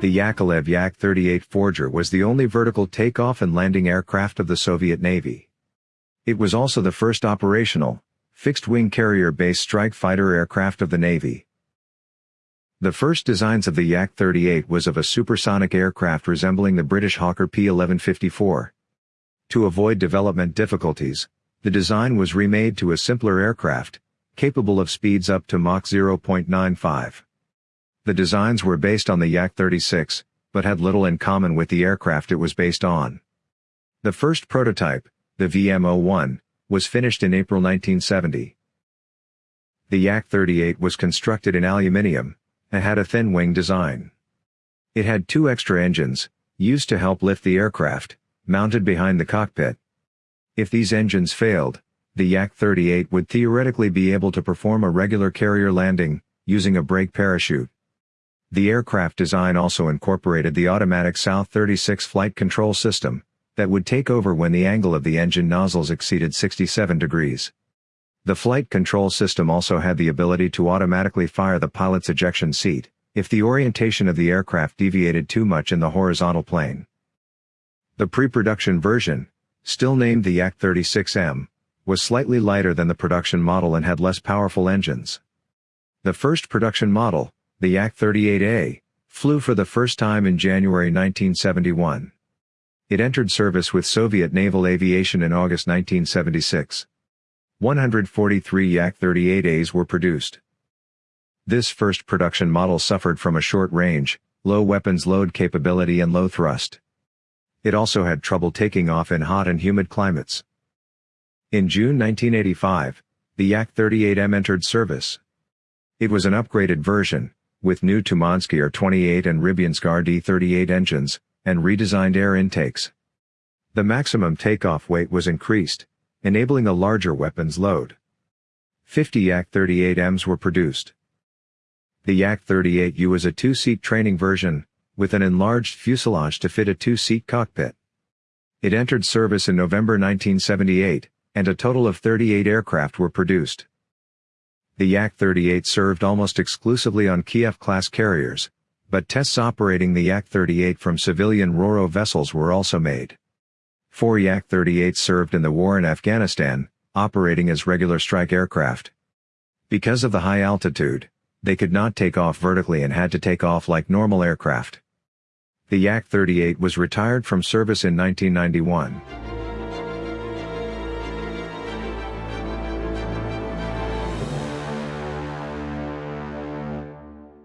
The Yakovlev Yak-38 Forger was the only vertical takeoff and landing aircraft of the Soviet Navy. It was also the first operational, fixed-wing carrier-based strike fighter aircraft of the Navy. The first designs of the Yak-38 was of a supersonic aircraft resembling the British Hawker P-1154. To avoid development difficulties, the design was remade to a simpler aircraft, capable of speeds up to Mach 0.95. The designs were based on the Yak-36, but had little in common with the aircraft it was based on. The first prototype, the VM-01, was finished in April 1970. The Yak-38 was constructed in aluminium, and had a thin wing design. It had two extra engines, used to help lift the aircraft, mounted behind the cockpit. If these engines failed, the Yak-38 would theoretically be able to perform a regular carrier landing, using a brake parachute. The aircraft design also incorporated the automatic South-36 flight control system, that would take over when the angle of the engine nozzles exceeded 67 degrees. The flight control system also had the ability to automatically fire the pilot's ejection seat, if the orientation of the aircraft deviated too much in the horizontal plane. The pre-production version, still named the Yak-36M, was slightly lighter than the production model and had less powerful engines. The first production model, the Yak-38A, flew for the first time in January 1971. It entered service with Soviet naval aviation in August 1976. 143 Yak-38As were produced. This first production model suffered from a short range, low weapons load capability and low thrust. It also had trouble taking off in hot and humid climates. In June 1985, the Yak-38M entered service. It was an upgraded version, with new Tumansky R-28 and Rybinsk RD-38 engines, and redesigned air intakes. The maximum takeoff weight was increased, enabling a larger weapons load. 50 Yak-38Ms were produced. The Yak-38U was a two-seat training version, with an enlarged fuselage to fit a two-seat cockpit. It entered service in November 1978, and a total of 38 aircraft were produced. The Yak-38 served almost exclusively on Kiev-class carriers, but tests operating the Yak-38 from civilian RoRo vessels were also made. Four Yak-38s served in the war in Afghanistan, operating as regular strike aircraft. Because of the high altitude, they could not take off vertically and had to take off like normal aircraft. The Yak-38 was retired from service in 1991.